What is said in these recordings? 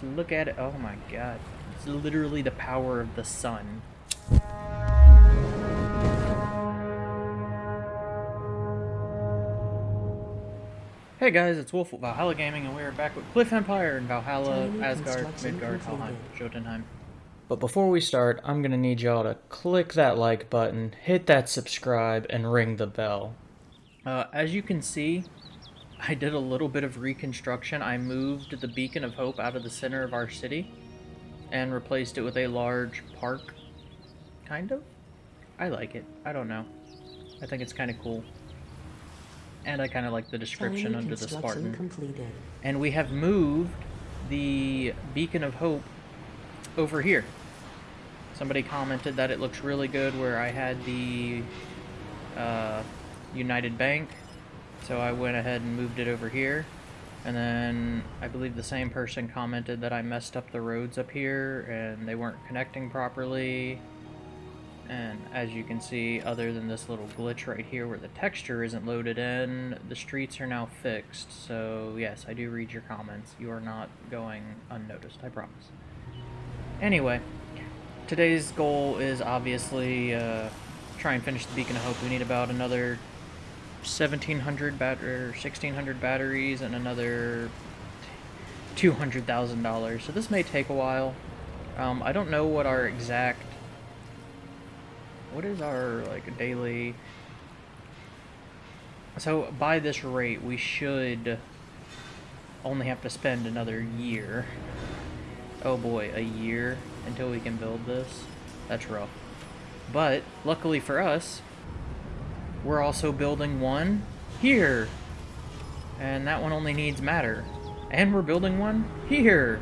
Just look at it. Oh my god. It's literally the power of the sun. Hey guys, it's Wolf with Valhalla Gaming, and we are back with Cliff Empire and Valhalla, Asgard, Midgard, Valheim, completed. Jotunheim. But before we start, I'm gonna need y'all to click that like button, hit that subscribe, and ring the bell. Uh, as you can see, I did a little bit of reconstruction. I moved the Beacon of Hope out of the center of our city and replaced it with a large park. Kind of? I like it. I don't know. I think it's kind of cool. And I kind of like the description under the Spartan. completed. And we have moved the Beacon of Hope over here. Somebody commented that it looks really good where I had the uh, United Bank. So I went ahead and moved it over here. And then I believe the same person commented that I messed up the roads up here and they weren't connecting properly. And as you can see, other than this little glitch right here where the texture isn't loaded in, the streets are now fixed. So yes, I do read your comments. You are not going unnoticed, I promise. Anyway, today's goal is obviously uh, try and finish the Beacon of Hope. We need about another 1,700 bat or 1,600 batteries and another $200,000. So this may take a while. Um, I don't know what our exact what is our like daily so by this rate we should only have to spend another year oh boy a year until we can build this that's rough but luckily for us we're also building one here. And that one only needs matter. And we're building one here.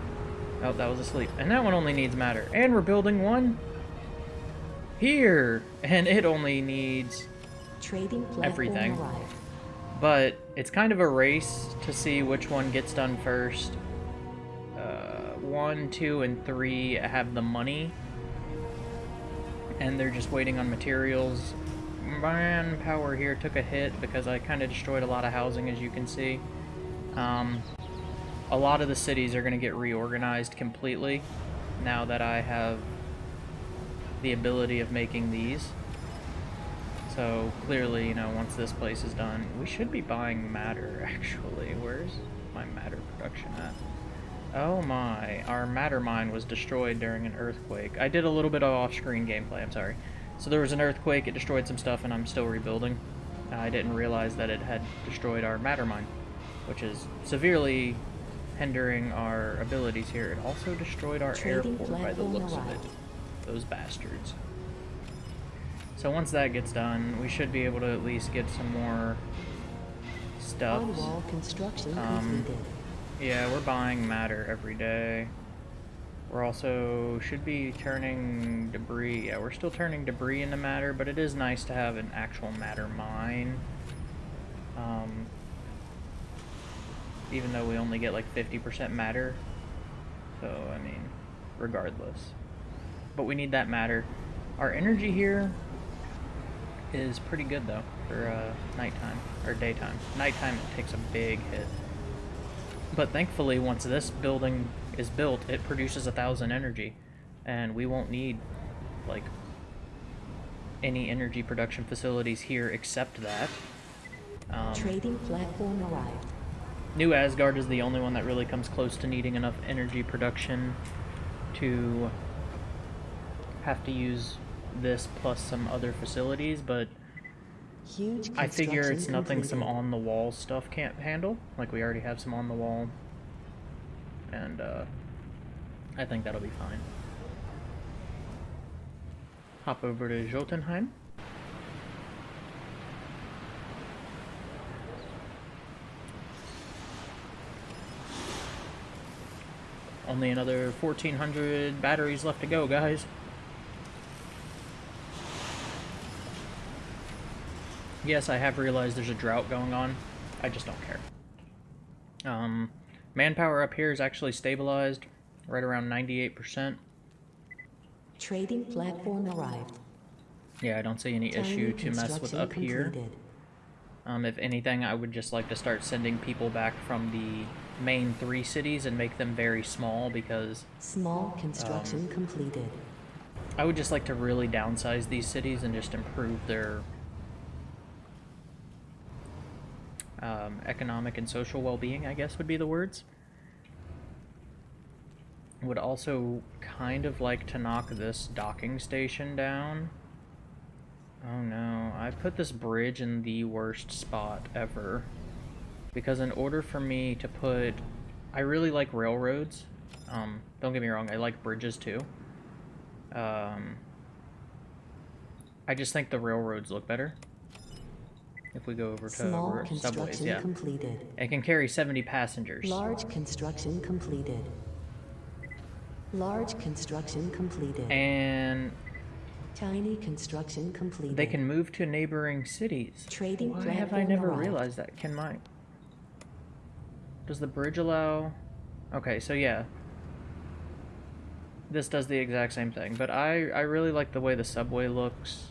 Oh that was asleep. And that one only needs matter. And we're building one here. And it only needs Trading Everything. but it's kind of a race to see which one gets done first. Uh, one two and three have the money. And they're just waiting on materials manpower here took a hit because I kind of destroyed a lot of housing as you can see um, a lot of the cities are going to get reorganized completely now that I have the ability of making these. So clearly, you know, once this place is done, we should be buying matter actually. Where's my matter production at? Oh my, our matter mine was destroyed during an earthquake. I did a little bit of off-screen gameplay, I'm sorry. So there was an earthquake, it destroyed some stuff, and I'm still rebuilding. I didn't realize that it had destroyed our matter mine, which is severely hindering our abilities here. It also destroyed our Trading airport by the looks of it. Those bastards. So once that gets done, we should be able to at least get some more stuff. Um. Yeah, we're buying matter every day. We're also should be turning debris. Yeah, we're still turning debris into matter, but it is nice to have an actual matter mine. Um, even though we only get like 50% matter. So, I mean, regardless. But we need that matter. Our energy here is pretty good though for uh, nighttime or daytime. Nighttime it takes a big hit. But thankfully, once this building is built, it produces a thousand energy, and we won't need like any energy production facilities here except that. Um, Trading platform arrived. New Asgard is the only one that really comes close to needing enough energy production to have to use this plus some other facilities, but Huge I figure it's nothing some on the wall stuff can't handle. Like we already have some on the wall. And uh I think that'll be fine. Hop over to Jotunheim. Only another 1400 batteries left to go, guys. Yes, I have realized there's a drought going on. I just don't care. Um, manpower up here is actually stabilized, right around 98%. Trading platform arrived. Yeah, I don't see any issue to mess with up here. Um, if anything, I would just like to start sending people back from the main three cities and make them very small because Small construction Um, completed. I would just like to really downsize these cities and just improve their um, economic and social well-being, I guess would be the words. Would also kind of like to knock this docking station down. Oh no, I put this bridge in the worst spot ever. Because in order for me to put... I really like railroads. Um, don't get me wrong, I like bridges too. Um, I just think the railroads look better. If we go over to Small r- subways, yeah. completed. It can carry 70 passengers. Large construction completed. Large construction completed. And Tiny construction completed. they can move to neighboring cities. Trading Why have I never arrived. realized that? Can my... Does the bridge allow... Okay, so yeah. This does the exact same thing, but I, I really like the way the subway looks.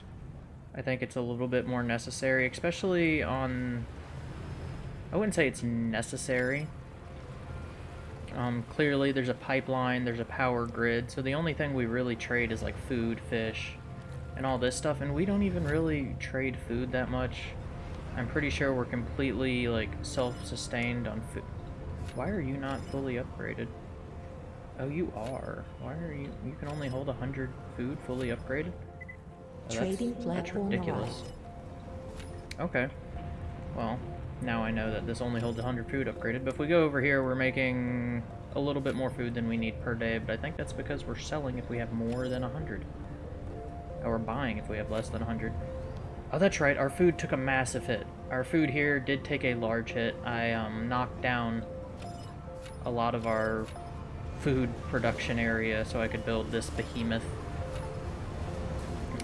I think it's a little bit more necessary, especially on... I wouldn't say it's necessary. Um, clearly there's a pipeline, there's a power grid, so the only thing we really trade is like food, fish, and all this stuff, and we don't even really trade food that much. I'm pretty sure we're completely like self-sustained on food. Why are you not fully upgraded? Oh, you are. Why are you? You can only hold a hundred food fully upgraded. That's, Trading that's platform ridiculous. Okay. Well, now I know that this only holds 100 food upgraded, but if we go over here, we're making a little bit more food than we need per day, but I think that's because we're selling if we have more than 100. Or we're buying if we have less than 100. Oh, that's right, our food took a massive hit. Our food here did take a large hit. I um, knocked down a lot of our food production area so I could build this behemoth.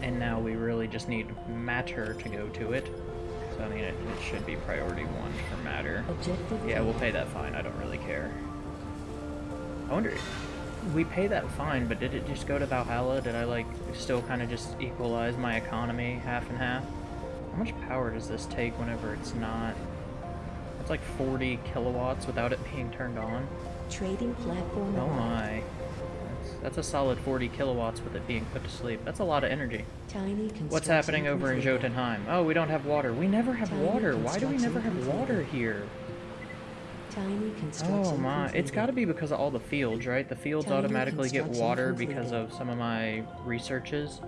And now we really just need matter to go to it. So I mean, it, it should be priority one for matter. Objective Yeah, we'll pay that fine. I don't really care. I wonder, we pay that fine, but did it just go to Valhalla? Did I like still kind of just equalize my economy half and half? How much power does this take whenever it's not? It's like 40 kilowatts without it being turned on. Trading platform Oh my. That's, a solid 40 kilowatts with it being put to sleep. That's a lot of energy. Tiny What's happening over in. Jotunheim? Oh, we don't have water. We never have Tiny water. Why do we never have water here? Tiny construction Oh my, it's got to be because of all the fields, right? The fields Tiny automatically get water because of some of my researches.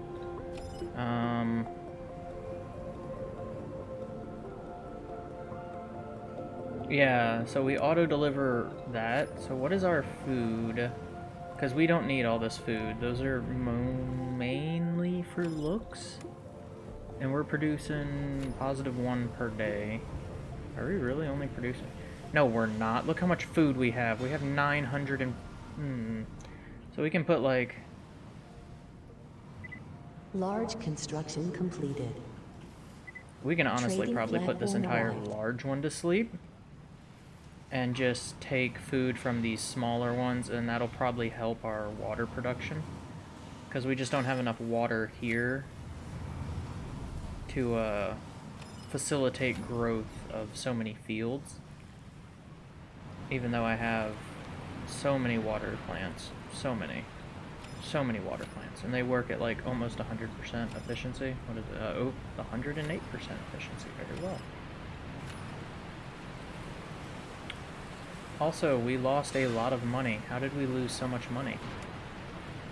Um. Yeah, so we auto deliver that. So what is our food? Because we don't need all this food. Those are mainly for looks. And we're producing positive one per day. Are we really only producing? No, we're not. Look how much food we have. We have 900 and... Hmm. So we can put like... Large construction completed. We can honestly Trading probably put this entire large one to sleep. And just take food from these smaller ones, and that'll probably help our water production. Because we just don't have enough water here to uh, facilitate growth of so many fields. Even though I have so many water plants. So many. So many water plants. And they work at like almost 100% efficiency. What is it? Uh, oh, 108% efficiency. Very well. Also, we lost a lot of money. How did we lose so much money?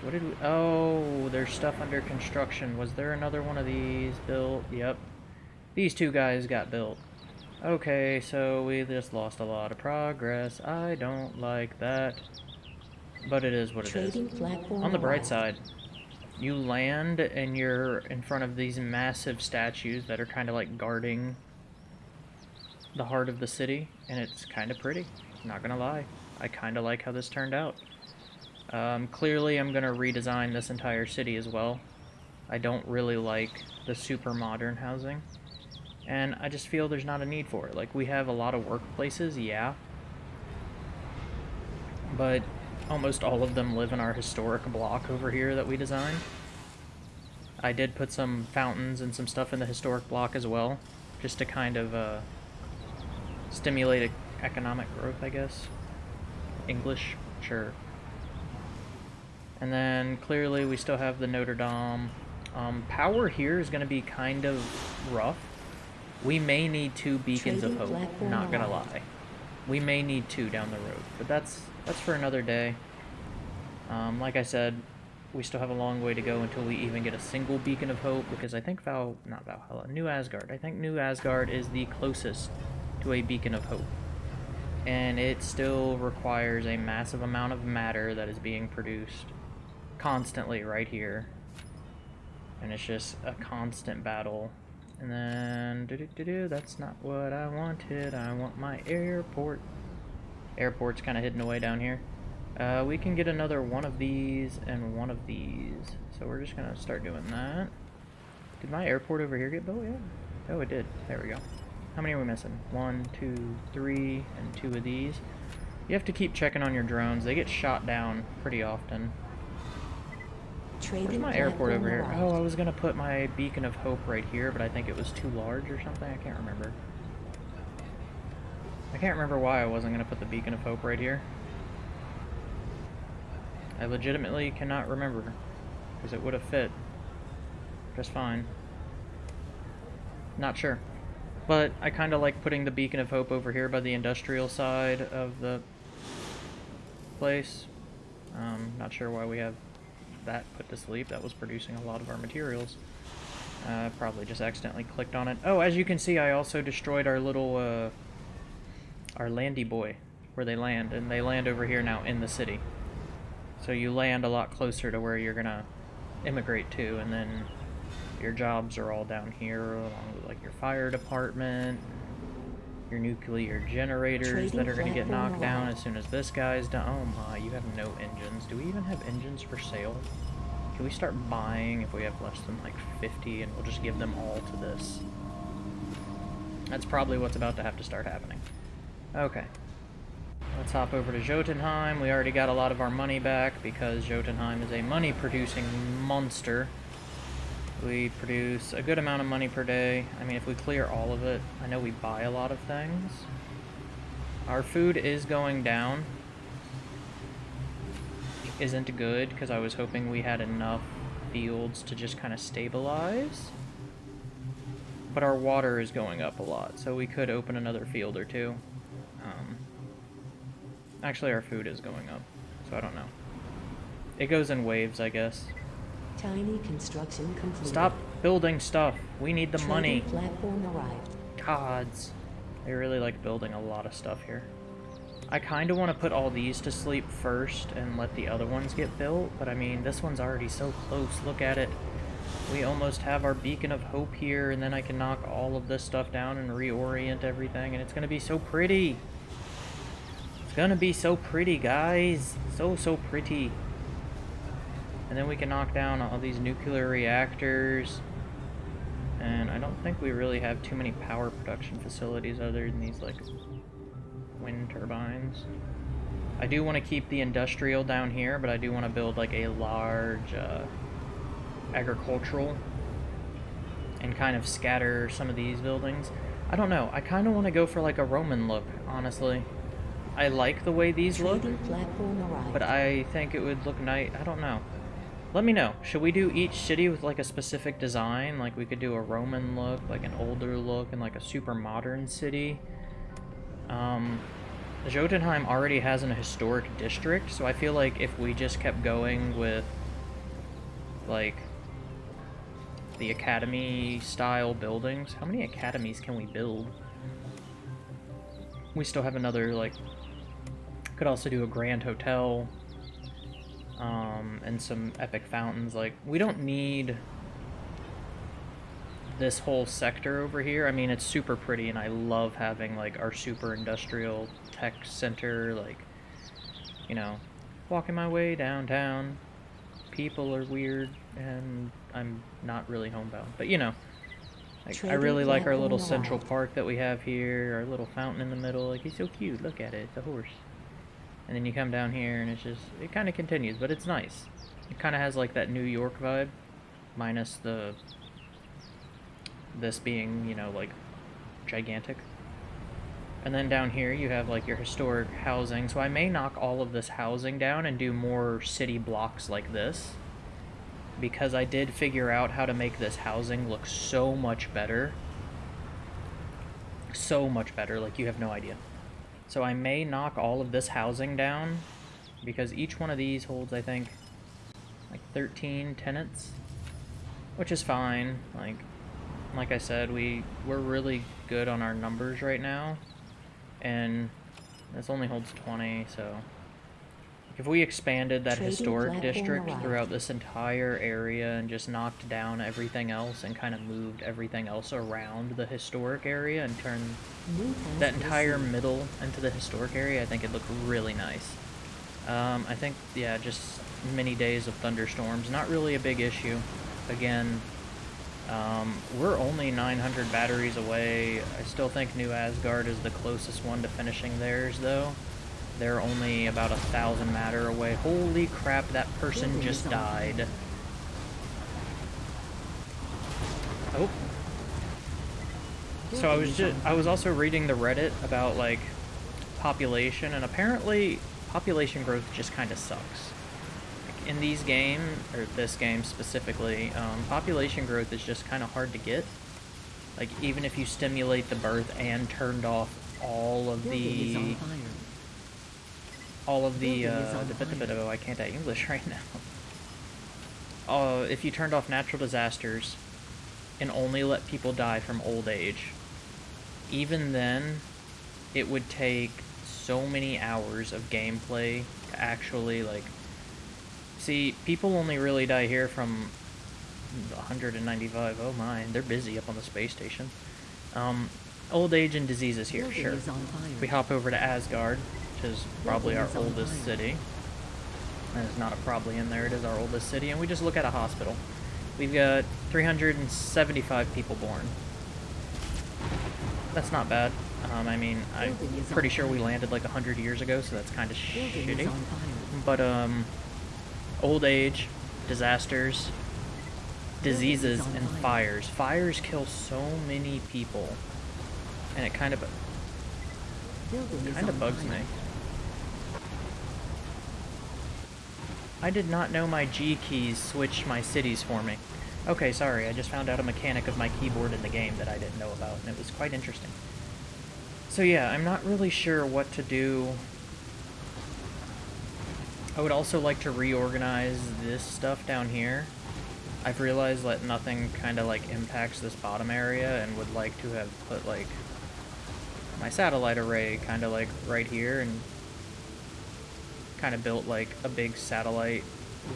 What did we... Oh, there's stuff under construction. Was there another one of these built? Yep. These two guys got built. Okay, so we just lost a lot of progress. I don't like that. But it is what it is. Trading On the bright side, you land and you're in front of these massive statues that are kind of like guarding the heart of the city, and it's kind of pretty. Not gonna lie. I kind of like how this turned out. Um, clearly, I'm gonna redesign this entire city as well. I don't really like the super modern housing, and I just feel there's not a need for it. Like, we have a lot of workplaces, yeah, but almost all of them live in our historic block over here that we designed. I did put some fountains and some stuff in the historic block as well, just to kind of uh, stimulate economic growth, I guess. English? Sure. And then clearly we still have the Notre Dame. Um, power here is going to be kind of rough. We may need two beacons Trading of hope. Not gonna lie. We may need two down the road, but that's that's for another day. Um, like I said, we still have a long way to go until we even get a single beacon of hope. Because I think Val, not Valhalla, New Asgard. I think New Asgard is the closest to a beacon of hope, and it still requires a massive amount of matter that is being produced constantly right here and it's just a constant battle. And then, do do do do. That's not what I wanted. I want my airport. Airport's kind of hidden away down here. Uh, we can get another one of these and one of these. So we're just gonna start doing that. Did my airport over here get built yet? Oh, it did. There we go. How many are we missing? One, two, three, and two of these. You have to keep checking on your drones. They get shot down pretty often. Where's my airport over here? arrived. Oh, I was gonna put my beacon of hope right here, but I think it was too large or something. I can't remember. I can't remember why I wasn't gonna put the beacon of hope right here. I legitimately cannot remember, because it would have fit just fine. Not sure. But I kind of like putting the beacon of hope over here by the industrial side of the place. Um, not sure why we have that put to sleep. That was producing a lot of our materials. Uh, probably just accidentally clicked on it. Oh, as you can see, I also destroyed our little, uh, our landy boy, where they land, and they land over here now in the city. So you land a lot closer to where you're gonna immigrate to, and then your jobs are all down here, along with like your fire department, your nuclear generators Trading that are gonna get knocked down as soon as this guy's done. Oh my, you have no engines. Do we even have engines for sale? Can we start buying if we have less than like 50 and we'll just give them all to this? That's probably what's about to have to start happening. Okay. Let's hop over to Jotunheim. We already got a lot of our money back because Jotunheim is a money producing monster. We produce a good amount of money per day. I mean, if we clear all of it, I know we buy a lot of things. Our food is going down. Isn't good because I was hoping we had enough fields to just kind of stabilize. But our water is going up a lot, so we could open another field or two. Um, actually, our food is going up, so I don't know. It goes in waves, I guess. Tiny construction complete. Stop building stuff. We need the Trading money. platform arrived. Gods. I really like building a lot of stuff here. I kind of want to put all these to sleep first and let the other ones get built, but I mean, this one's already so close. Look at it. We almost have our beacon of hope here, and then I can knock all of this stuff down and reorient everything, and it's going to be so pretty. It's going to be so pretty, guys. So, so pretty. And then we can knock down all these nuclear reactors. And I don't think we really have too many power production facilities other than these, like, wind turbines. I do want to keep the industrial down here, but I do want to build, like, a large, uh, agricultural and kind of scatter some of these buildings. I don't know. I kind of want to go for, like, a Roman look, honestly. I like the way these look, Trading platform arrived. but I think it would look nice. I don't know. Let me know. Should we do each city with like a specific design? Like we could do a Roman look, like an older look, and like a super modern city. Um, Jotunheim already has an historic district, so I feel like if we just kept going with like the academy style buildings, how many academies can we build? We still have another like could also do a grand hotel um, and some epic fountains. Like, we don't need this whole sector over here. I mean, it's super pretty, and I love having, like, our super industrial tech center, like, you know, walking my way downtown. People are weird, and I'm not really homebound. But, you know, like, I really like our little central park that we have here, our little fountain in the middle. Like, he's so cute. Look at it. It's a horse. And then you come down here, and it's just, it kind of continues, but it's nice. It kind of has, like, that New York vibe, minus the, this being, you know, like, gigantic. And then down here you have like your historic housing. So I may knock all of this housing down and do more city blocks like this. Because I did figure out how to make this housing look so much better. So much better, like you have no idea. So I may knock all of this housing down because each one of these holds, I think, like 13 tenants, which is fine. Like, like I said, we we're really good on our numbers right now, and this only holds 20. So, if we expanded that Trading historic district throughout this entire area and just knocked down everything else and kind of moved everything else around the historic area and turned that entire middle into the historic area, I think it'd look really nice. Um, I think, yeah, just many days of thunderstorms, not really a big issue. Again, um, we're only 900 batteries away. I still think New Asgard is the closest one to finishing theirs, though. They're only about a thousand matter away. Holy crap, that person just is on fire. died. Oh, so I was just I was also reading the Reddit about like population and apparently population growth just kind of sucks. Like, in these games or this game specifically, um, population growth is just kind of hard to get. Like even if you stimulate the birth and turned off all of Building is on the fire. All of the uh, on the bit fire. bit I can't at English right now. Uh, if you turned off natural disasters and only let people die from old age, even then, it would take so many hours of gameplay to actually like. See, people only really die here from 195. Oh my, they're busy up on the space station. Um, old age and diseases here, sure. We hop over to Asgard, is probably our Building is on oldest city. it's not a probably in there, it is our oldest city, and we just look at a hospital. We've got 375 people born. That's not bad. Um, I mean, I'm Building is on pretty sure we landed like 100 years ago, so that's kind of shitty. But, um, old age, disasters, diseases, and fires. Fires kill so many people, and it kind of kind of bugs me. I did not know my G keys switch my cities for me. Okay, sorry, I just found out a mechanic of my keyboard in the game that I didn't know about, and it was quite interesting. So yeah, I'm not really sure what to do. I would also like to reorganize this stuff down here. I've realized that nothing kind of like impacts this bottom area and would like to have put like my satellite array kind of like right here and kind of built like a big satellite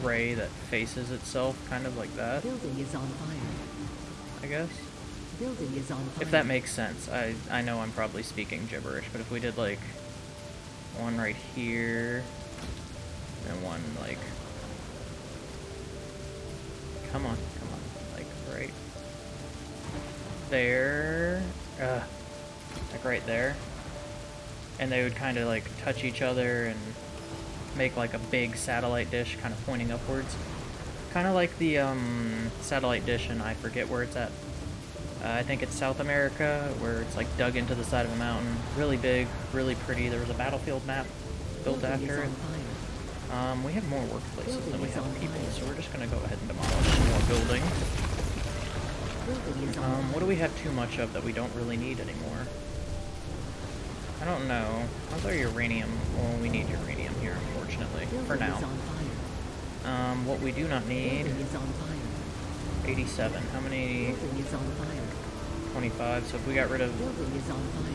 ray that faces itself kind of like that, Building is on fire. I guess. Building is on fire. If that makes sense. I I know I'm probably speaking gibberish, but if we did like one right here and one like Come on, come on. Like right there. Uh like right there. And they would kind of like touch each other and make like a big satellite dish kind of pointing upwards. Kind of like the um, satellite dish, and I forget where it's at. Uh, I think it's South America, where it's like dug into the side of a mountain. Really big, really pretty. There was a battlefield map built Building after it. Um, we have more workplaces than we have people, fire. so we're just gonna go ahead and demolish more. Building Um, what do we have too much of that we don't really need anymore? I don't know. How's our uranium? Well, we need uranium unfortunately, for now. is on fire. Um, what we do not need, Building is on fire. 87. How many? Building is on fire. 25. So if we got rid of Building is on fire.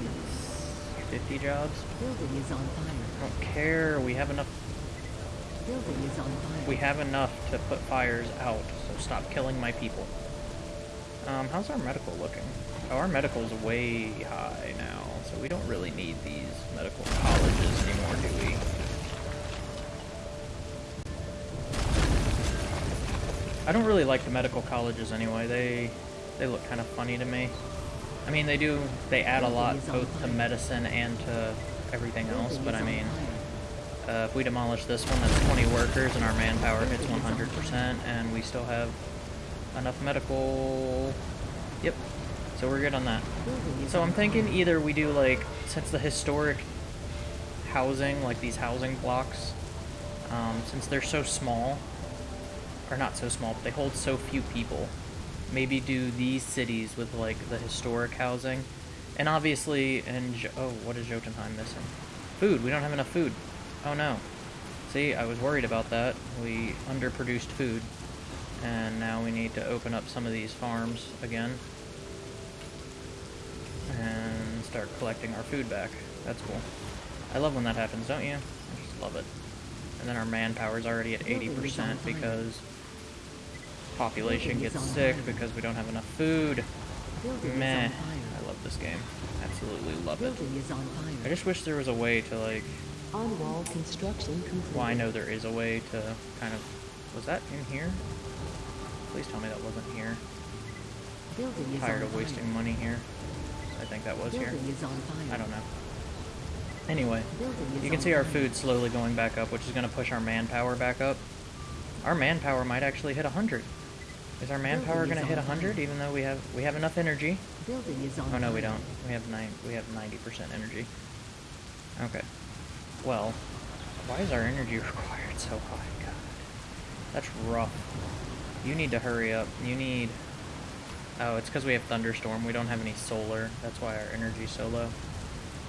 50 jobs, Building is on fire. I don't care. We have enough. Building is on fire. We have enough to put fires out. So stop killing my people. Um, how's our medical looking? Oh, our medical's way high now, so we don't really need these medical colleges anymore, do we? I don't really like the medical colleges anyway. They they look kind of funny to me. I mean, they do they add a lot both to medicine and to everything else, but I mean, uh, if we demolish this one, that's 20 workers, and our manpower hits 100%, and we still have enough medical. Yep. So we're good on that. So I'm thinking either we do like since the historic housing, like these housing blocks, um, since they're so small, or not so small, but they hold so few people. Maybe do these cities with like the historic housing, and obviously, and Jo- oh, what is Jotunheim missing? Food. We don't have enough food. Oh no. See, I was worried about that. We underproduced food, and now we need to open up some of these farms again and start collecting our food back. That's cool. I love when that happens, don't you? I just love it. And then our manpower's already at Building is on 80% fire. because population gets sick because we don't have enough food. Meh. I love this game. Absolutely love it. Building is on fire. I just wish there was a way to like On wall construction complete. well I know there is a way to kind of was that in here? Please tell me that wasn't here. Building is Tired of wasting fire. money here. I think that was here. Building fire. I don't know. Anyway, you can see our food slowly going back up, which is going to push our manpower back up. Our manpower might actually hit 100. Is our manpower going to hit on 100 even though we have we have enough energy? Building is on Oh no, we don't. We have nine we have 90% energy. Okay. Well, why is our energy required so high? God. That's rough. You need to hurry up. You need Oh, it's because we have thunderstorm. We don't have any solar. That's why our energy's so low.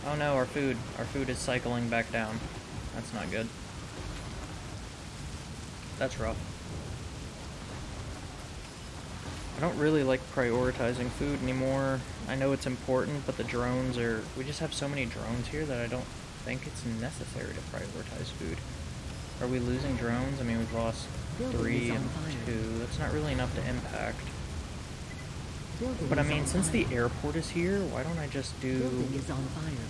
Oh no, our food. Our food is cycling back down. That's not good. That's rough. I don't really like prioritizing food anymore. I know it's important, but the drones are... We just have so many drones here that I don't think it's necessary to prioritize food. Are we losing drones? I mean, we've lost three and two. That's not really enough to impact. But I mean, since the airport is here, why don't I just do... Building is on fire.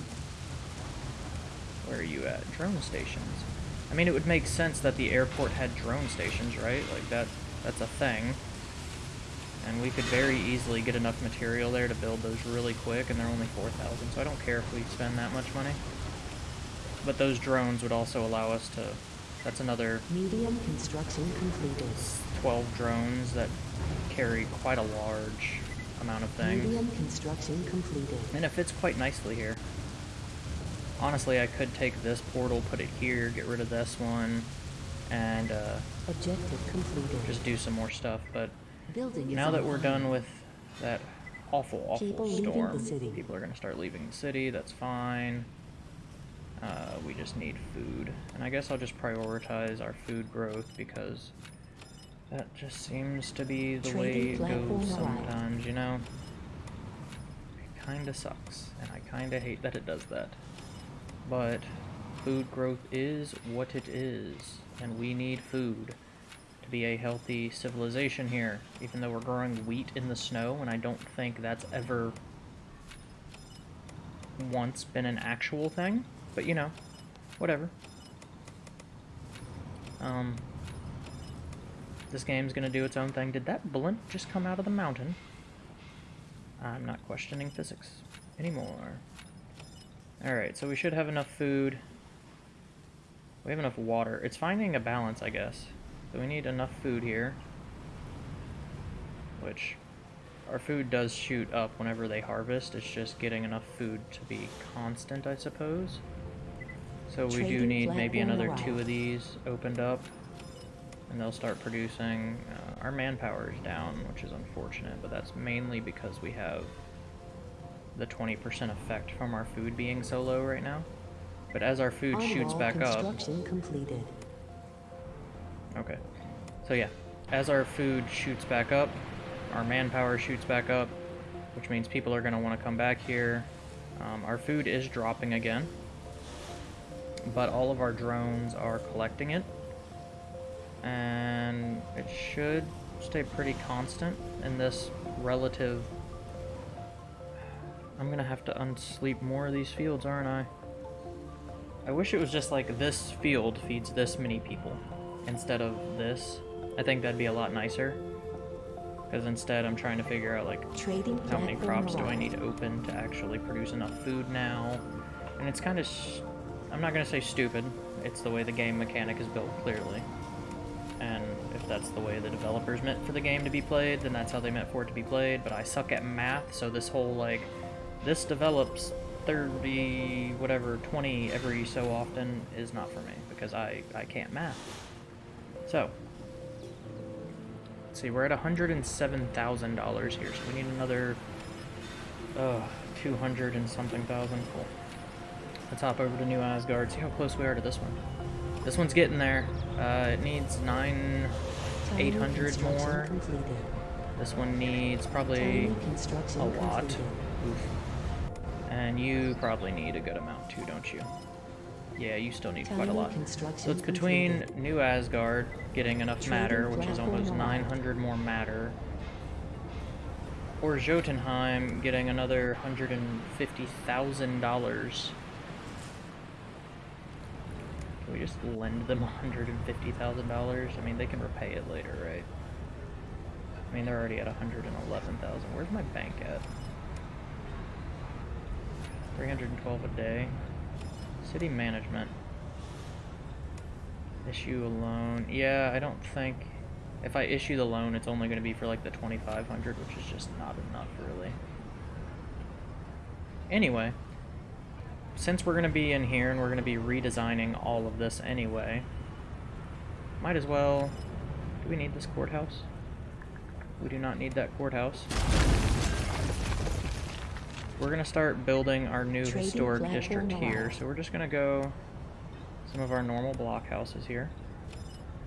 Where are you at? Drone stations. I mean, it would make sense that the airport had drone stations, right? Like that, that's a thing. And we could very easily get enough material there to build those really quick, and they're only 4,000, so I don't care if we spend that much money. But those drones would also allow us to... That's another Medium construction completed. 12 drones that carry quite a large amount of things. Medium construction completed. And it fits quite nicely here. Honestly, I could take this portal, put it here, get rid of this one, and uh, Objective completed. just do some more stuff. But Building now that we're done with that awful, awful People storm, city. people are going to start leaving the city. That's fine. Uh, we just need food. And I guess I'll just prioritize our food growth because that just seems to be the way it goes sometimes, you know? It kinda sucks, and I kinda hate that it does that. But food growth is what it is, and we need food to be a healthy civilization here, even though we're growing wheat in the snow, and I don't think that's ever once been an actual thing, but you know, whatever. Um, this game's gonna do its own thing. Did that blimp just come out of the mountain? I'm not questioning physics anymore. Alright, so we should have enough food. We have enough water. It's finding a balance, I guess. So we need enough food here. Which, our food does shoot up whenever they harvest. It's just getting enough food to be constant, I suppose. So we do need maybe another two of these opened up. And they'll start producing. Uh, our manpower is down, which is unfortunate, but that's mainly because we have the 20% effect from our food being so low right now. But as our food shoots back up, completed. Okay. So yeah, as our food shoots back up, our manpower shoots back up, which means people are going to want to come back here. Um, our food is dropping again, but all of our drones are collecting it, and it should stay pretty constant in this relative... I'm going to have to unsleep more of these fields, aren't I? I wish it was just like this field feeds this many people instead of this. I think that'd be a lot nicer. Because instead I'm trying to figure out like Trading how many crops do I need open to actually produce enough food now. And it's kind of, I'm not going to say stupid, it's the way the game mechanic is built clearly. And if if that's the way the developers meant for the game to be played, then that's how they meant for it to be played. But I suck at math, so this whole like, this develops 30, whatever, 20 every so often is not for me because I, I can't math. So, let's see, we're at $107,000 here, so we need another, uh, 200 and something thousand. Cool. Let's hop over to New Asgard, see how close we are to this one. This one's getting there. Uh, it needs nine, 800 more. This one needs probably a lot. Oof. And you probably need a good amount too, don't you? Yeah, you still need quite a lot. So it's between. New Asgard getting enough matter, which is almost 900 more matter, or Jotunheim getting another $150,000. Can we just lend them $150,000? I mean, they can repay it later, right? I mean, they're already at 111,000. Where's my bank at? 312 a day. City management. Issue a loan. Yeah, I don't think... If I issue the loan, it's only going to be for like the 2500 which is just not enough, really. Anyway, since we're going to be in here and we're going to be redesigning all of this anyway, might as well... Do we need this courthouse? We do not need that courthouse. We're gonna start building our new Trading historic district here. So we're just gonna go some of our normal block houses here.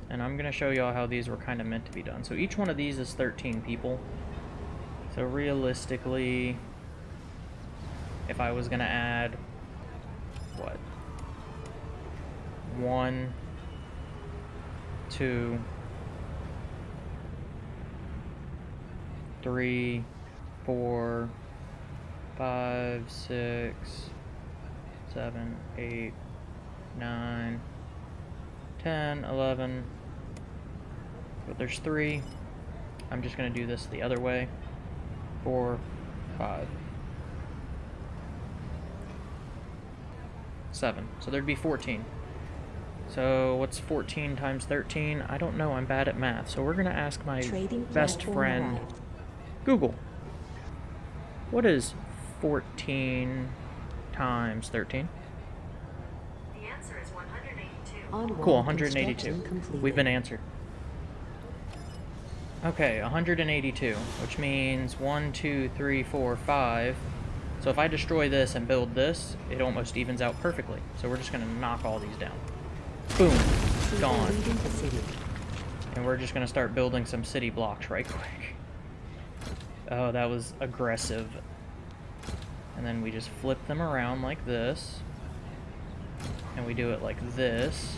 And I'm gonna show y'all how these were kind of meant to be done. So each one of these is 13 people. So realistically, if I was gonna add, what? One, two, three, four, five, six, seven, eight, nine, ten, eleven. But there's three. I'm just gonna do this the other way. Four, five, seven. So there'd be 14. So what's 14 times 13? I don't know. I'm bad at math. So we're gonna ask my Trading best friend. arrived. Google. What is 14 times 13? The answer is 182. Onward Cool, 182. We've been answered. Okay, 182, which means 1, 2, 3, 4, 5. So if I destroy this and build this, it almost evens out perfectly. So we're just going to knock all these down. Boom. Gone. leaving the city. And we're just going to start building some city blocks right quick. Oh, that was aggressive. And then we just flip them around like this. And we do it like this.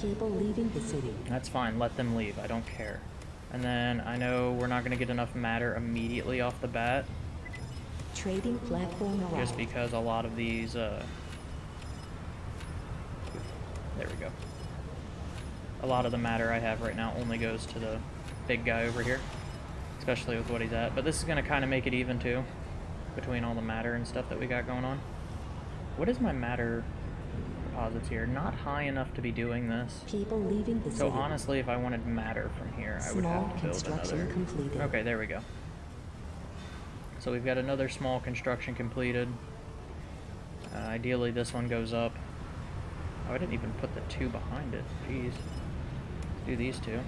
People leaving the city. That's fine, let them leave, I don't care. And then I know we're not going to get enough matter immediately off the bat, Trading platform arrived. just because a lot of these, uh... There we go. A lot of the matter I have right now only goes to the big guy over here, especially with what he's at. But this is going to kind of make it even, too, between all the matter and stuff that we got going on. What is my matter deposits here? Not high enough to be doing this. People leaving the So city. honestly, if I wanted matter from here, I would have to build construction another. completed. Okay, there we go. So we've got another small construction completed. Uh, ideally, this one goes up. Oh, I didn't even put the two behind it. Jeez. Let's do these two.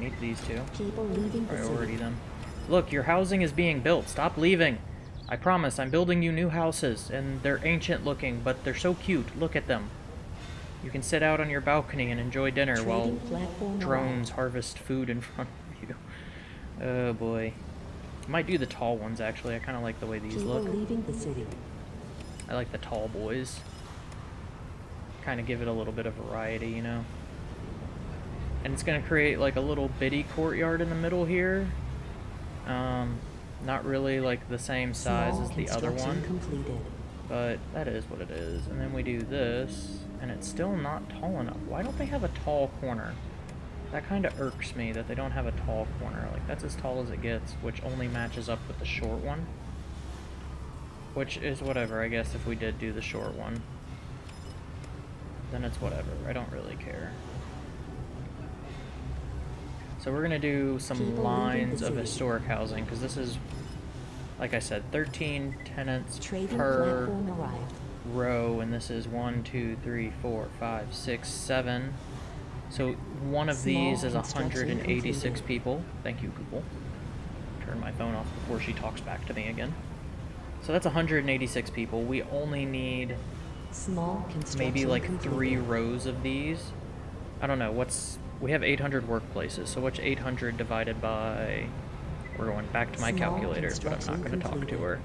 I need these two. People leaving Priority them. Look, your housing is being built. Stop leaving. I promise, I'm building you new houses, and they're ancient looking, but they're so cute. Look at them. You can sit out on your balcony and enjoy dinner while Trading drones harvest food in front of you. Oh boy. Might do the tall ones actually. I kind of like the way these People look. leaving the city. I like the tall boys. Kind of give it a little bit of variety, you know. And it's gonna create like a little bitty courtyard in the middle here. Um, not really like the same size Small as the other one, completed. but that is what it is. And then we do this, and it's still not tall enough. Why don't they have a tall corner? That kind of irks me that they don't have a tall corner. Like that's as tall as it gets, which only matches up with the short one. Which is whatever, I guess, if we did do the short one. then it's whatever. I don't really care. So we're gonna do some People leaving the lines of historic housing because this is, like I said, 13 tenants Trading per row, and this is one, two, three, four, five, six, seven. So one of these is 186 completed. people. Thank you, Google. Turn my phone off before she talks back to me again. So that's 186 people. We only need Small maybe like completed. three rows of these. I don't know. What's we have 800 workplaces. So what's 800 divided by? We're going back to my Small calculator, but I'm not going to talk to her.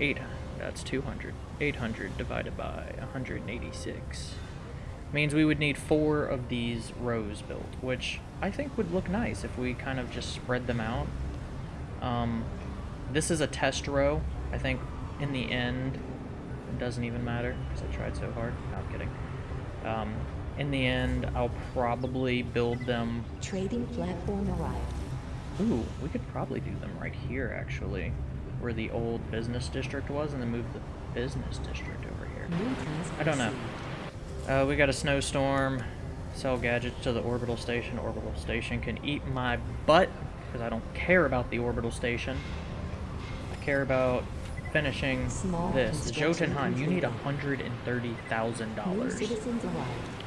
Eight. That's 200. 800 divided by 186 means we would need four of these rows built, which I think would look nice if we kind of just spread them out. Um, this is a test row. I think in the end, it doesn't even matter because I tried so hard. No, I'm kidding. Um, in the end, I'll probably build them... Trading platform arrived. Ooh, we could probably do them right here, actually. Where the old business district was, and then move the business district over here. I don't know. Uh, we got a snowstorm. Sell gadgets to the orbital station. Orbital station can eat my butt, because I don't care about the orbital station. I care about finishing Small this. Jotunheim, you need $130,000.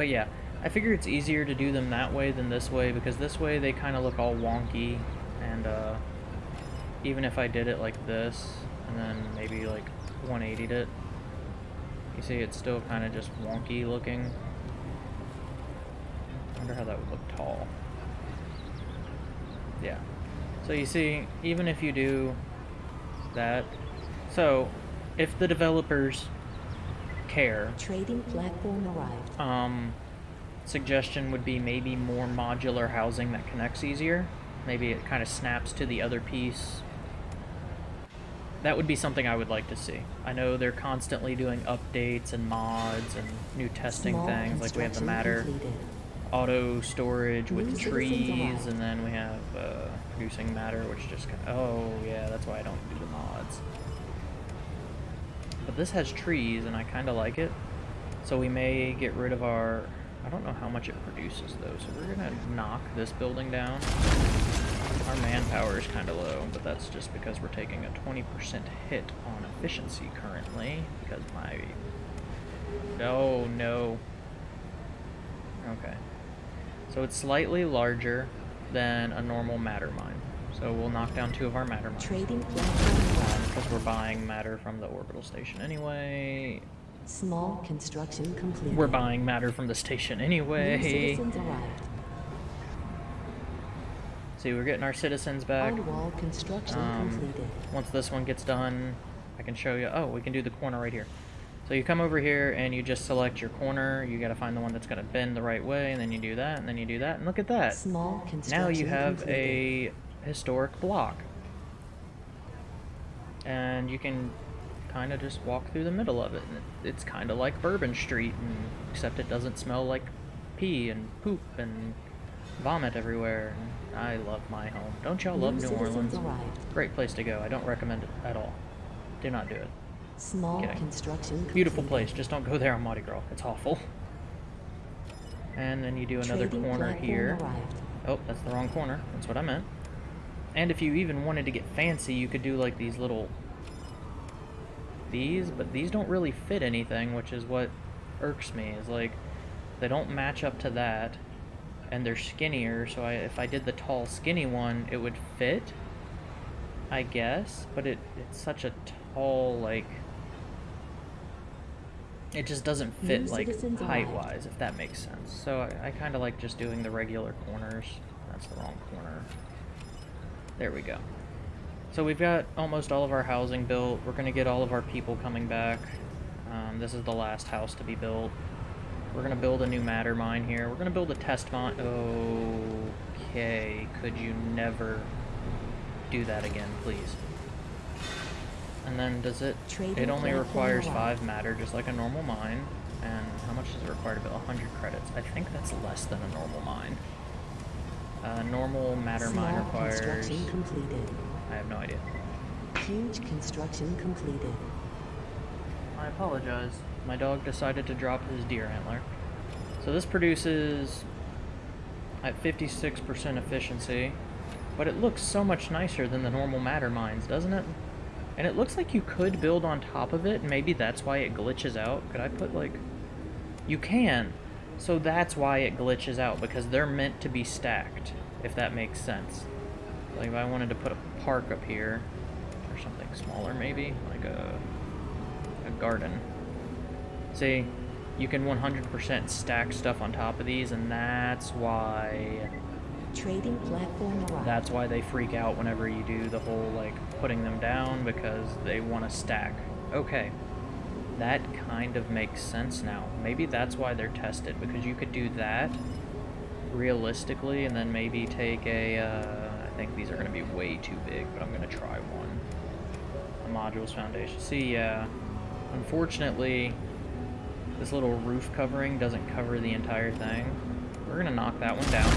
But yeah, I figure it's easier to do them that way than this way because this way they kind of look all wonky, and uh, even if I did it like this and then maybe like 180'd it, you see it's still kind of just wonky looking. wonder how that would look tall. Yeah. So you see, even if you do that, so if the developers care, Trading platform arrived. um, suggestion would be maybe more modular housing that connects easier. Maybe it kind of snaps to the other piece. That would be something I would like to see. I know they're constantly doing updates and mods and new testing Small things. Like we have the Matter completed. auto storage with trees, and then we have uh, producing matter, which just kind of, oh yeah, that's why I don't do the mods. But this has trees, and I kind of like it. So we may get rid of our. I don't know how much it produces though, so we're gonna knock this building down. Our manpower is kind of low, but that's just because we're taking a 20% hit on efficiency currently because my. No, no. Okay. So it's slightly larger than a normal matter mine. So we'll knock down two of our matter mines. Trading arrived. Because we're buying matter from the orbital station anyway. Small construction completed. We're buying matter from the station anyway. See, we're getting our citizens back. On-wall construction Um, completed. Once this one gets done, I can show you. Oh, we can do the corner right here. So you come over here and you just select your corner. You got to find the one that's going to bend the right way, and then you do that, and then you do that, and look at that. Small construction Now you have completed. a historic block. And you can kind of just walk through the middle of it. It's kind of like Bourbon Street, and, except it doesn't smell like pee and poop and vomit everywhere. And I love my home. Don't y'all love New Orleans? arrived. Great place to go. I don't recommend it at all. Do not do it. Small Kidding. construction completed. Beautiful place. Just don't go there on Mardi Gras. It's awful. And then you do another Trading corner here. arrived. Oh, that's the wrong corner. That's what I meant. And if you even wanted to get fancy, you could do like these little these, but these don't really fit anything, which is what irks me. Is like they don't match up to that, and they're skinnier. So I, if I did the tall, skinny one, it would fit, I guess. But it it's such a tall like. It just doesn't fit New like height-wise, if that makes sense. So I, I kind of like just doing the regular corners. That's the wrong corner. There we go. So we've got almost all of our housing built. We're going to get all of our people coming back. Um, this is the last house to be built. We're going to build a new matter mine here. We're going to build a test mine. Okay, could you never do that again, please? And then does it... Trading It only requires 5 matter, just like a normal mine. And how much does it require to build? 100 credits. I think that's less than a normal mine. Uh, normal matter mine requires... construction completed. I have no idea. Huge construction completed. I apologize. My dog decided to drop his deer antler. So this produces at 56% efficiency, but it looks so much nicer than the normal matter mines, doesn't it? And it looks like you could build on top of it, and maybe that's why it glitches out. Could I put, like... You can! So that's why it glitches out, because they're meant to be stacked, if that makes sense. Like, if I wanted to put a park up here, or something smaller, maybe, like a, a garden. See, you can 100% stack stuff on top of these, and that's why Trading platform arrived. that's why they freak out whenever you do the whole, like, putting them down because they want to stack. Okay. That kind of makes sense now. Maybe that's why they're tested, because you could do that realistically and then maybe take a, uh, I think these are going to be way too big, but I'm going to try one. A modules foundation. See, yeah. Unfortunately, this little roof covering doesn't cover the entire thing. We're going to knock that one down.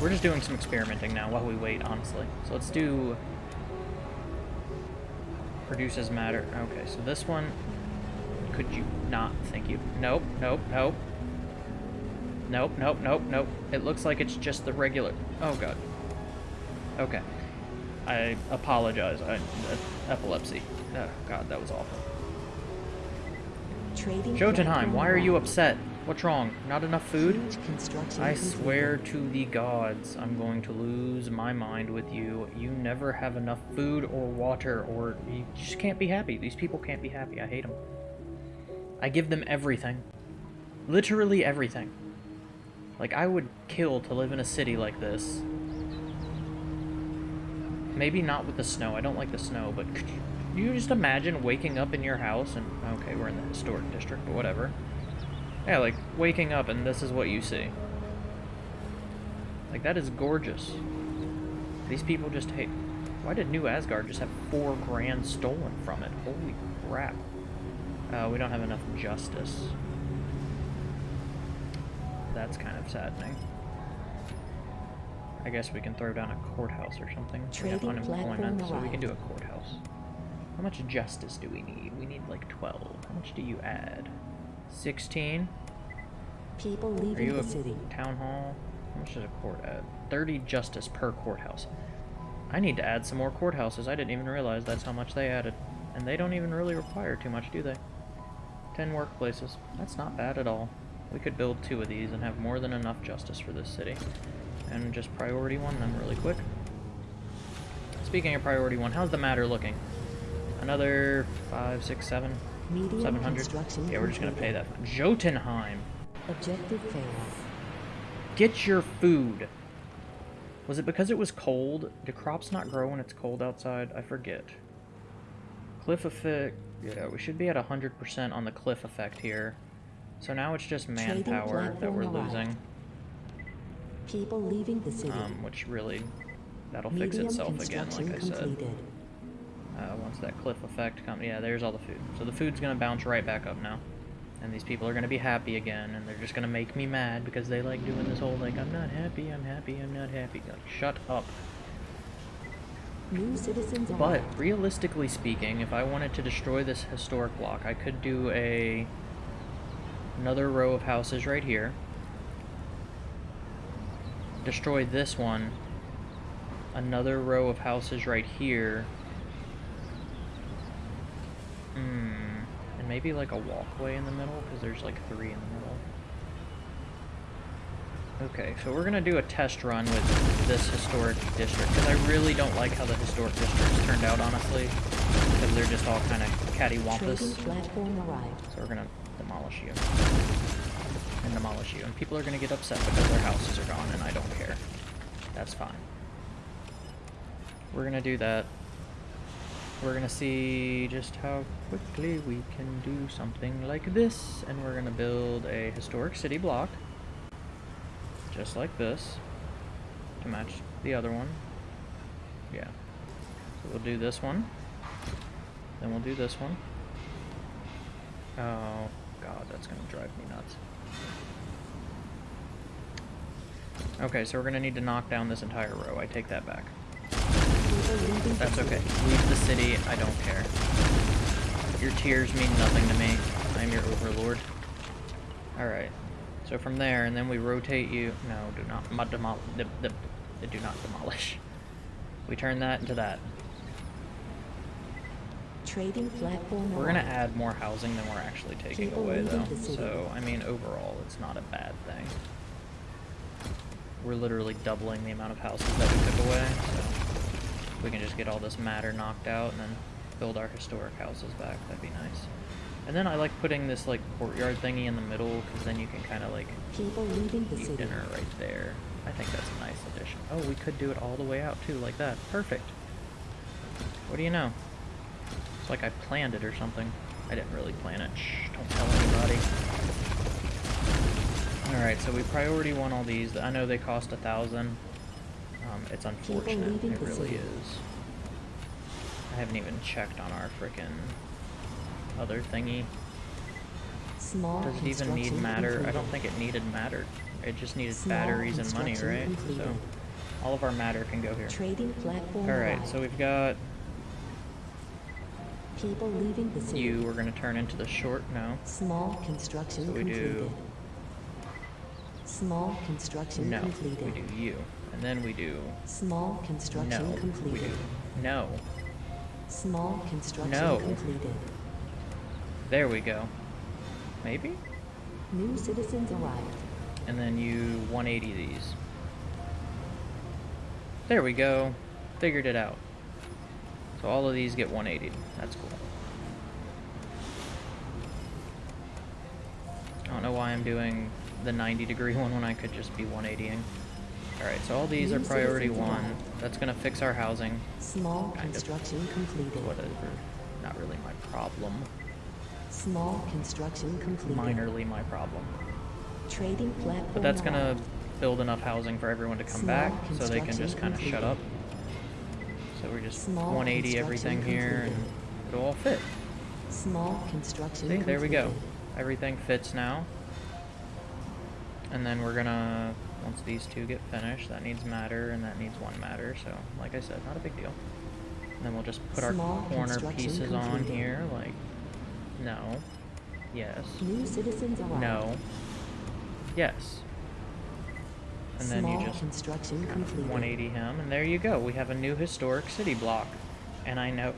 We're just doing some experimenting now while we wait, honestly. So let's do... Produces matter. Okay, so this one... Could you not? Thank you. Nope, nope, nope. Nope, nope, nope, nope. It looks like it's just the regular... Oh, God. Okay. I apologize. I, uh, epilepsy. Oh, God, that was awful. Trading Jotunheim, why are you upset? What's wrong? Not enough food? I swear to the gods, I'm going to lose my mind with you. You never have enough food or water, or you just can't be happy. These people can't be happy. I hate them. I give them everything. Literally everything. Like, I would kill to live in a city like this. Maybe not with the snow. I don't like the snow, but could you, you just imagine waking up in your house and... Okay, we're in the historic district, but whatever. Yeah, like, waking up and this is what you see. Like, that is gorgeous. These people just hate... Why did New Asgard just have four grand stolen from it? Holy crap. Uh, we don't have enough justice. That's kind of saddening. I guess we can throw down a courthouse or something. We have Trading unemployment, so we can do a courthouse. How much justice do we need? We need like 12. How much do you add? 16? People leaving the city. town hall? How much does a court add? 30 justice per courthouse. I need to add some more courthouses. I didn't even realize that's how much they added. And they don't even really require too much, do they? 10 workplaces. That's not bad at all. We could build two of these and have more than enough justice for this city. And just priority one them really quick. Speaking of priority one, how's the matter looking? Another five, six, seven, Medium seven hundred. Yeah, we're just gonna pay that. Jotunheim. Objective failed. Get your food. Was it because it was cold? Do crops not grow when it's cold outside? I forget. Cliff effect. Yeah, we should be at 100% on the cliff effect here. So now it's just manpower that we're losing. People leaving the city. Um, which really, that'll fix itself again, like I said. completed. Uh, once that cliff effect comes, yeah, there's all the food. So the food's gonna bounce right back up now. And these people are gonna be happy again, and they're just gonna make me mad because they like doing this whole, like, I'm not happy, I'm happy, I'm not happy. Like, shut up. New citizens But realistically speaking, if I wanted to destroy this historic block, I could do a another row of houses right here. Destroy this one. Another row of houses right here. Hmm. And maybe like a walkway in the middle, because there's like three in the middle. Okay, so we're gonna do a test run with this historic district, because I really don't like how the historic districts turned out, honestly. Because they're just all kind of Trading cattywampus. So we're gonna demolish you. And demolish you. And people are gonna get upset because their houses are gone, and I don't care. That's fine. We're gonna do that. We're gonna see just how quickly we can do something like this. And we're gonna build a historic city block. Just like this. To match the other one. Yeah. So we'll do this one. Then we'll do this one. Oh, God, that's gonna drive me nuts. Okay, so we're gonna need to knock down this entire row. I take that back. People leaving the That's okay. Leave the city, I don't care. Your tears mean nothing to me. I am your overlord. Alright. So from there, and then we rotate you... No, do not... mo- Demol the, the, the do not demolish. We turn that into that. Trading platform We're gonna add more housing than we're actually taking People away, though. So, I mean, overall, it's not a bad thing. We're literally doubling the amount of houses that we took away, so we can just get all this matter knocked out and then build our historic houses back. That'd be nice. And then I like putting this like courtyard thingy in the middle, because then you can kind of like People leaving the eat dinner right there. I think that's a nice addition. Oh, we could do it all the way out too, like that. Perfect. What do you know? It's like I planned it or something. I didn't really plan it. Shh, don't tell anybody. Alright, so we priority one all these. I know they cost a thousand. Um, it's unfortunate. It really is. I haven't even checked on our frickin' other thingy. Small Does it even need matter? I don't think it needed matter. It just needed Small batteries and money, right? So all of our matter can go here. Trading platform Alright, so we've got People leaving the city. you, we're gonna turn into the short now. Small construction So we completed. do- Small construction No. completed. We do you. And then we do Small construction no. Completed. no. Small construction No. completed. There we go. Maybe? New citizens arrived. And then you 180 these. There we go. Figured it out. So all of these get 180. That's cool. I don't know why I'm doing the 90 degree one when I could just be 180ing. Alright, so all these are priority one. That's gonna fix our housing. Small Kind of. construction completed. Whatever. Not really my problem. Small construction completed. Minorly my problem. Trading platform But that's gonna build enough housing for everyone to come Small back so they can just kind of shut up. So we're just Small 180 everything here and it'll all fit. Small construction See, there we go. Everything fits now. And then we're gonna, once these two get finished, that needs matter and that needs one matter. So, like I said, not a big deal. And then we'll just put Small our corner pieces on here, like, no, yes, New citizens no, yes. And then Small you just construction kind of 180 him, and there you go. We have a new historic city block. And I know,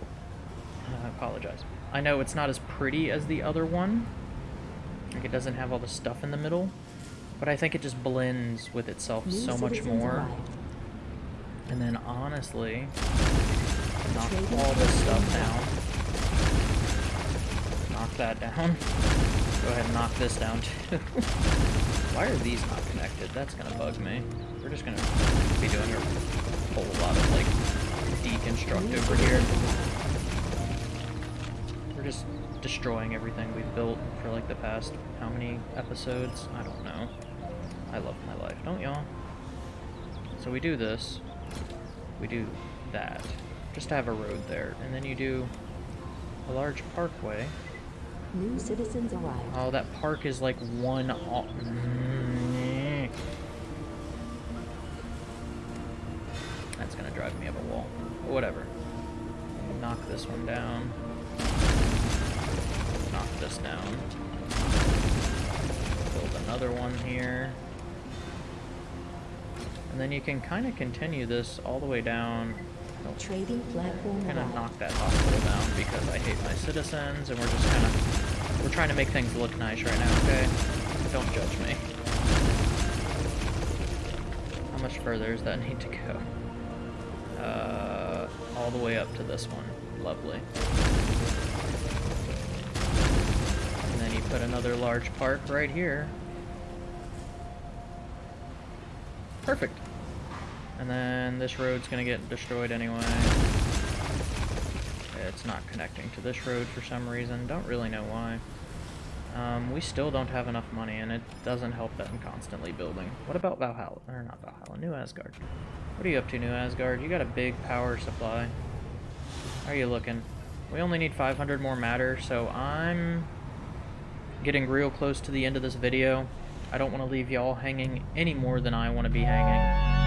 I apologize. I know it's not as pretty as the other one. Like it doesn't have all the stuff in the middle, but I think it just blends with itself New so much more. arrived. And then honestly, knock all this stuff down. Knock that down. Go ahead and knock this down too. Why are these not connected? That's gonna bug me. We're just gonna be doing a whole lot of like deconstruct over here. We're just destroying everything we've built for like the past how many episodes? I don't know. I love my life, don't y'all? So we do this. We do that. Just to have a road there. And then you do a large parkway. New citizens arrived. Oh, that park is like one. That's gonna drive me up a wall. Whatever. Knock this one down. Knock this down. Build another one here. And then you can kind of continue this all the way down. Trading platform I'm gonna knock that hospital down because I hate my citizens, and we're just kind of we're trying to make things look nice right now. Okay, don't judge me. How much further does that need to go? Uh, all the way up to this one. Lovely. And then you put another large park right here. Perfect. And then this road's gonna get destroyed anyway. It's not connecting to this road for some reason. Don't really know why. Um, we still don't have enough money, and it doesn't help that I'm constantly building. What about Valhalla? Or not Valhalla, New Asgard. What are you up to, New Asgard? You got a big power supply. How are you looking? We only need 500 more matter, so I'm getting real close to the end of this video. I don't want to leave y'all hanging any more than I want to be hanging.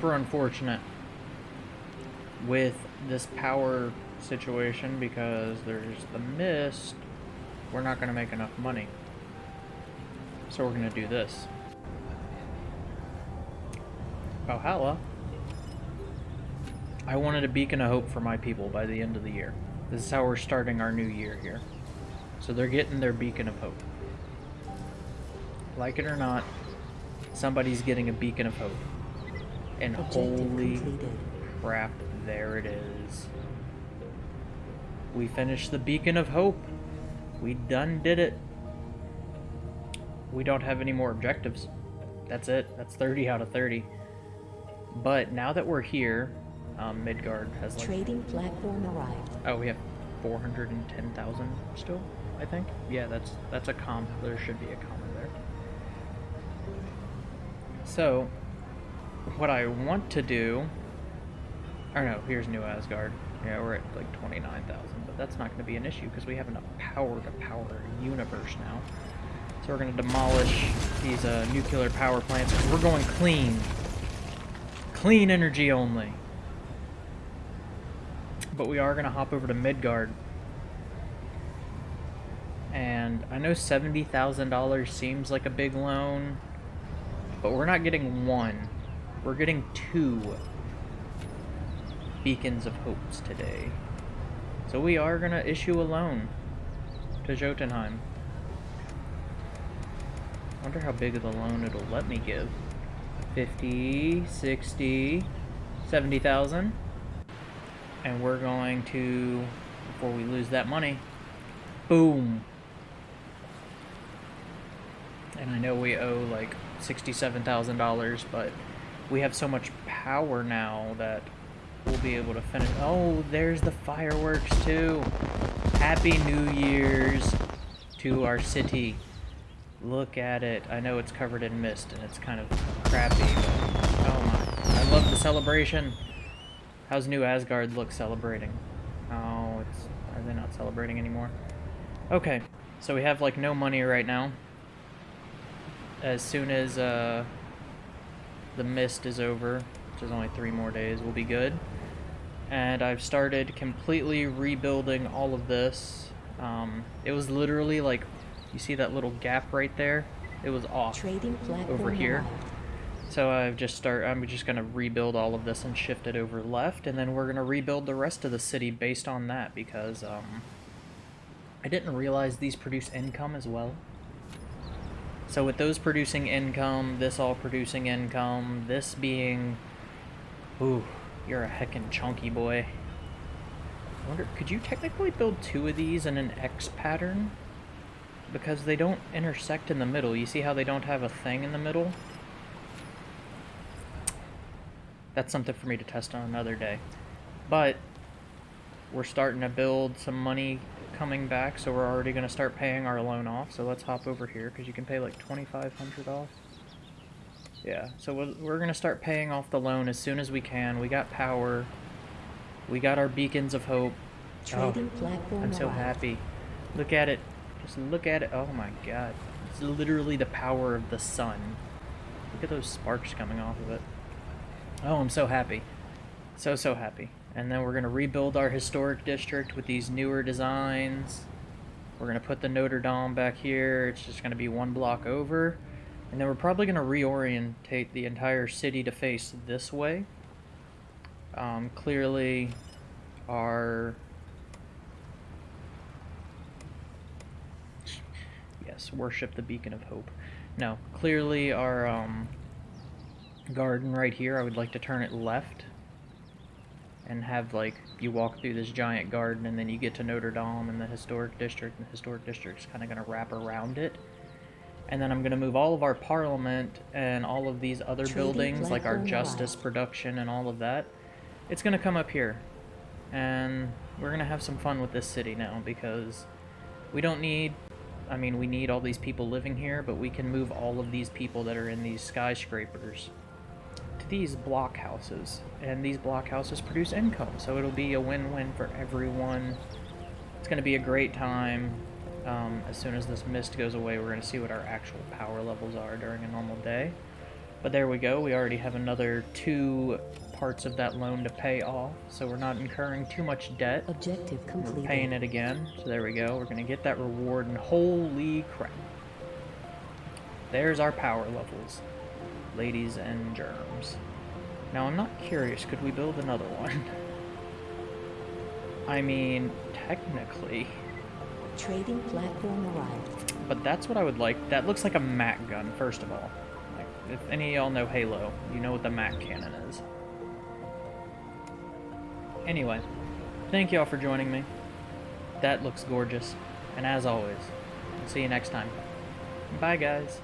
Super unfortunate with this power situation because there's the mist. We're not going to make enough money. So we're going to do this. Valhalla. I wanted a beacon of hope for my people by the end of the year. This is how we're starting our new year here. So they're getting their beacon of hope. Like it or not, somebody's getting a beacon of hope. And Objective holy completed. crap, there it is. We finished the beacon of hope. We done did it. We don't have any more objectives. That's it. That's 30 out of 30. But now that we're here, um, Midgard has like Trading platform arrived. Oh, we have 410,000 still, I think. Yeah, that's that's a comp. There should be a comma there. So, what I want to do... Or no, here's New Asgard. Yeah, we're at like 29,000, but that's not going to be an issue because we have enough power to power a universe now. So we're going to demolish these uh, nuclear power plants 'cause we're going clean. Clean energy only. But we are going to hop over to Midgard. And I know $70,000 seems like a big loan, but we're not getting one. We're getting two beacons of hopes today. So we are going to issue a loan to Jotunheim. wonder how big of a loan it'll let me give. 50, 60, 70,000. And we're going to, before we lose that money, boom. And I know we owe like $67,000, but we have so much power now that we'll be able to finish. Oh, there's the fireworks too. Happy New Year's to our city. Look at it. I know it's covered in mist and it's kind of crappy, oh my. I love the celebration. How's New Asgard look celebrating? Oh, it's are they not celebrating anymore? Okay, so we have like no money right now. As soon as uh, the mist is over, which is only three more days, we'll be good. And I've started completely rebuilding all of this. Um, it was literally like, you see that little gap right there? It was off. Trading Over here. So I've just start. I'm just gonna rebuild all of this and shift it over left, and then we're gonna rebuild the rest of the city based on that because um, I didn't realize these produce income as well. So with those producing income, this all producing income, this being, ooh, you're a heckin' chunky boy. I wonder, could you technically build two of these in an X pattern? Because they don't intersect in the middle. You see how they don't have a thing in the middle? that's something for me to test on another day. But we're starting to build some money coming back, so we're already going to start paying our loan off. So let's hop over here because you can pay like 2500 off. Yeah, so we're going to start paying off the loan as soon as we can. We got power. We got our beacons of hope. Trading oh, platform I'm so happy. Look at it. Just look at it. Oh my god. It's literally the power of the sun. Look at those sparks coming off of it. Oh, I'm so happy. So, so happy. And then we're going to rebuild our historic district with these newer designs. We're going to put the Notre Dame back here. It's just going to be one block over. And then we're probably going to reorientate the entire city to face this way. Um, clearly, our... Yes, worship the beacon of hope. No, clearly our um, garden right here, I would like to turn it left and have like you walk through this giant garden and then you get to Notre Dame and the historic district and the historic district's kind of going to wrap around it. And then I'm going to move all of our parliament and all of these other buildings like our justice arrived. production and all of that. It's going to come up here. And we're going to have some fun with this city now because we don't need I mean, we need all these people living here, but we can move all of these people that are in these skyscrapers these block houses. And these block houses produce income, so it'll be a win-win for everyone. It's going to be a great time. Um, as soon as this mist goes away, we're going to see what our actual power levels are during a normal day. But there we go. We already have another two parts of that loan to pay off, so we're not incurring too much debt. Objective We're paying it again. So there we go. We're going to get that reward, and holy crap. There's our power levels, ladies and germs. Now, I'm not curious. Could we build another one? I mean, technically, Trading platform arrived. but that's what I would like. That looks like a MAC gun, first of all. Like, if any of y'all know Halo, you know what the MAC cannon is. Anyway, thank y'all for joining me. That looks gorgeous. And as always, I'll see you next time. Bye, guys.